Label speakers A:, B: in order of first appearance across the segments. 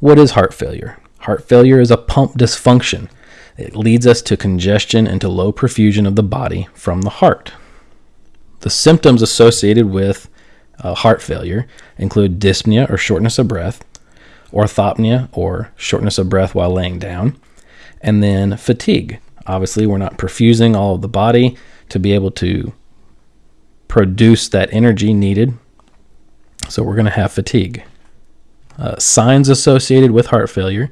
A: What is heart failure? Heart failure is a pump dysfunction. It leads us to congestion and to low perfusion of the body from the heart. The symptoms associated with uh, heart failure include dyspnea or shortness of breath, orthopnea or shortness of breath while laying down, and then fatigue. Obviously, we're not perfusing all of the body to be able to produce that energy needed. So we're going to have fatigue. Uh, signs associated with heart failure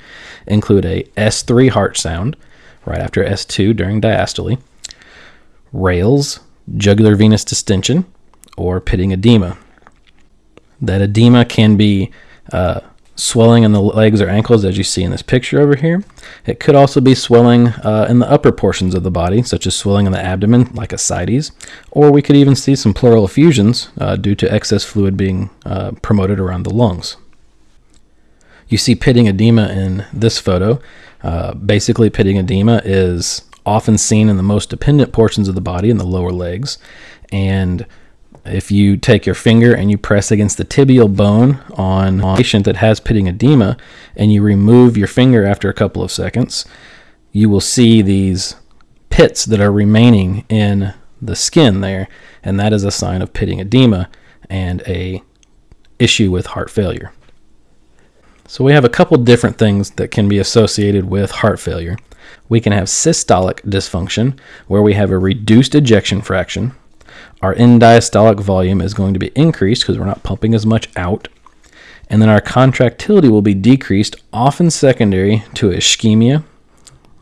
A: include a S3 heart sound right after S2 during diastole, rales, jugular venous distension, or pitting edema. That edema can be uh, swelling in the legs or ankles, as you see in this picture over here. It could also be swelling uh, in the upper portions of the body, such as swelling in the abdomen, like ascites, or we could even see some pleural effusions uh, due to excess fluid being uh, promoted around the lungs. You see pitting edema in this photo. Uh, basically, pitting edema is often seen in the most dependent portions of the body, in the lower legs, and if you take your finger and you press against the tibial bone on a patient that has pitting edema and you remove your finger after a couple of seconds, you will see these pits that are remaining in the skin there, and that is a sign of pitting edema and a issue with heart failure. So we have a couple different things that can be associated with heart failure. We can have systolic dysfunction, where we have a reduced ejection fraction, our end diastolic volume is going to be increased because we're not pumping as much out. And then our contractility will be decreased, often secondary to ischemia,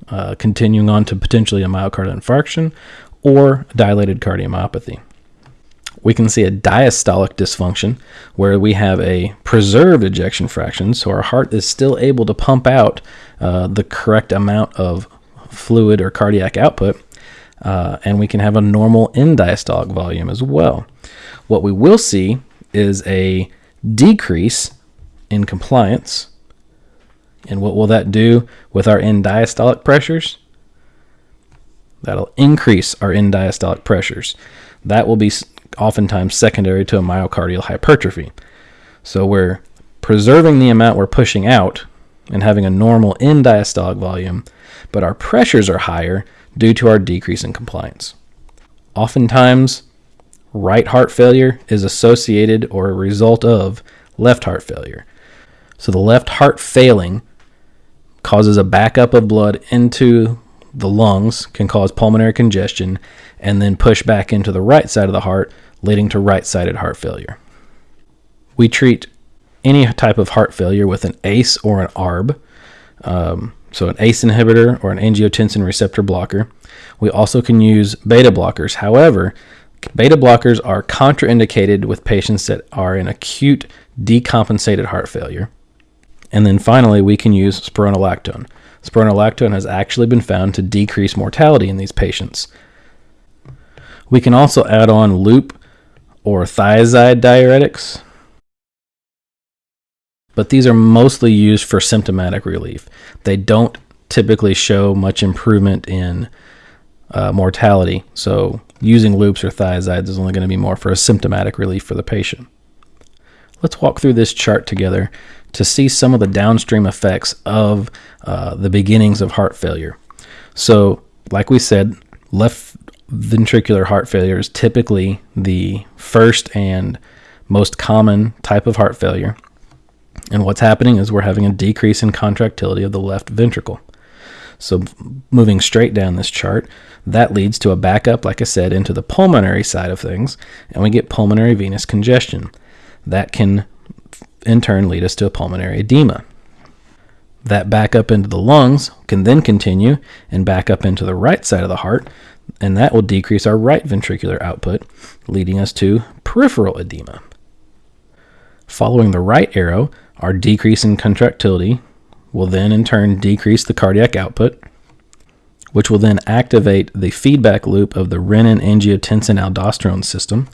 A: uh, continuing on to potentially a myocardial infarction or dilated cardiomyopathy. We can see a diastolic dysfunction where we have a preserved ejection fraction, so our heart is still able to pump out uh, the correct amount of fluid or cardiac output, uh, and we can have a normal end diastolic volume as well. What we will see is a decrease in compliance. And what will that do with our end diastolic pressures? That'll increase our end diastolic pressures. That will be oftentimes secondary to a myocardial hypertrophy. So we're preserving the amount we're pushing out and having a normal end diastolic volume, but our pressures are higher due to our decrease in compliance. Oftentimes, right heart failure is associated or a result of left heart failure. So the left heart failing causes a backup of blood into the lungs, can cause pulmonary congestion, and then push back into the right side of the heart, leading to right sided heart failure. We treat any type of heart failure with an ACE or an ARB. Um, so an ACE inhibitor or an angiotensin receptor blocker. We also can use beta blockers. However, beta blockers are contraindicated with patients that are in acute decompensated heart failure. And then finally, we can use spironolactone. Spironolactone has actually been found to decrease mortality in these patients. We can also add on loop or thiazide diuretics, but these are mostly used for symptomatic relief. They don't typically show much improvement in uh, mortality, so using loops or thiazides is only going to be more for a symptomatic relief for the patient. Let's walk through this chart together to see some of the downstream effects of uh, the beginnings of heart failure. So, like we said, left ventricular heart failure is typically the first and most common type of heart failure. And what's happening is we're having a decrease in contractility of the left ventricle. So moving straight down this chart, that leads to a backup, like I said, into the pulmonary side of things, and we get pulmonary venous congestion. That can in turn lead us to a pulmonary edema. That back up into the lungs can then continue and back up into the right side of the heart, and that will decrease our right ventricular output, leading us to peripheral edema. Following the right arrow, our decrease in contractility will then in turn decrease the cardiac output, which will then activate the feedback loop of the renin angiotensin aldosterone system,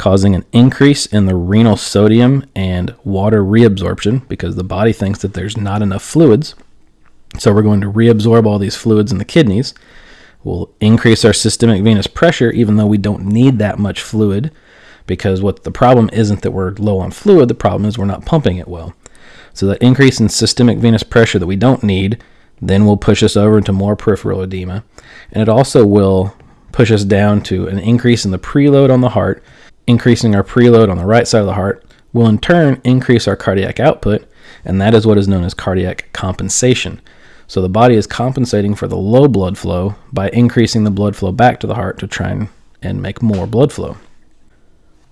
A: causing an increase in the renal sodium and water reabsorption because the body thinks that there's not enough fluids. So we're going to reabsorb all these fluids in the kidneys. We'll increase our systemic venous pressure even though we don't need that much fluid because what the problem isn't that we're low on fluid, the problem is we're not pumping it well. So that increase in systemic venous pressure that we don't need then will push us over into more peripheral edema. And it also will push us down to an increase in the preload on the heart, increasing our preload on the right side of the heart will in turn increase our cardiac output, and that is what is known as cardiac compensation. So the body is compensating for the low blood flow by increasing the blood flow back to the heart to try and, and make more blood flow.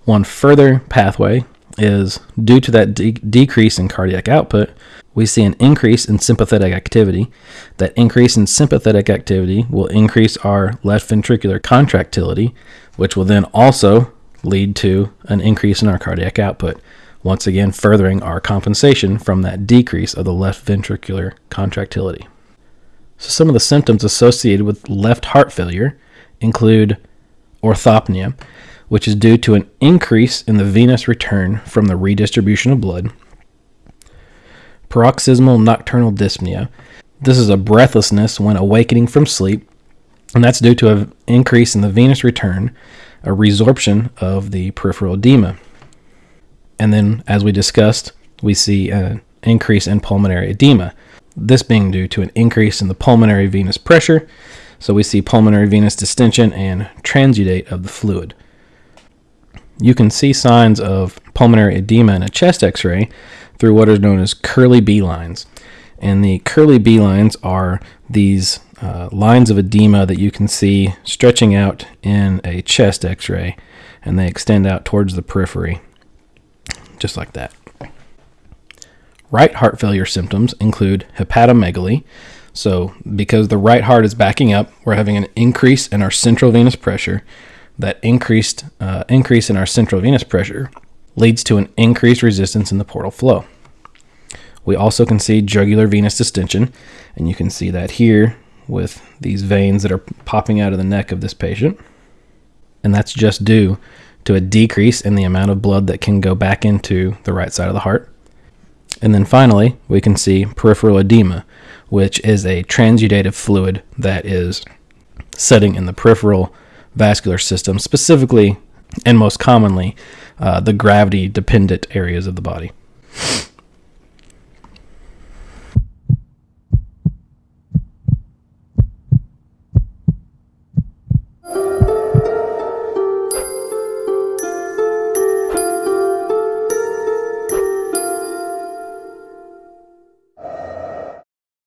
A: One further pathway is due to that de- decrease in cardiac output, we see an increase in sympathetic activity. That increase in sympathetic activity will increase our left ventricular contractility, which will then also lead to an increase in our cardiac output, once again furthering our compensation from that decrease of the left ventricular contractility. So, some of the symptoms associated with left heart failure include orthopnea, which is due to an increase in the venous return from the redistribution of blood, paroxysmal nocturnal dyspnea. This is a breathlessness when awakening from sleep, and that's due to an increase in the venous return a resorption of the peripheral edema. And then, as we discussed, we see an increase in pulmonary edema, this being due to an increase in the pulmonary venous pressure. So we see pulmonary venous distension and transudate of the fluid. You can see signs of pulmonary edema in a chest x ray through what is known as Kerley B lines. And the Kerley B lines are these uh, lines of edema that you can see stretching out in a chest x ray, and they extend out towards the periphery, just like that. Right heart failure symptoms include hepatomegaly. So, because the right heart is backing up, we're having an increase in our central venous pressure. That increased uh, increase in our central venous pressure leads to an increased resistance in the portal flow. We also can see jugular venous distension, and you can see that here with these veins that are popping out of the neck of this patient. And that's just due to a decrease in the amount of blood that can go back into the right side of the heart. And then finally, we can see peripheral edema, which is a transudative fluid that is setting in the peripheral vascular system, specifically and most commonly uh, the gravity dependent areas of the body.